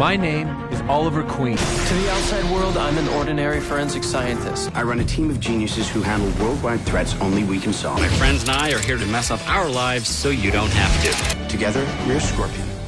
My name is Oliver Queen. To the outside world, I'm an ordinary forensic scientist. I run a team of geniuses who handle worldwide threats only we can solve. My friends and I are here to mess up our lives so you don't have to. Together, we're Scorpion.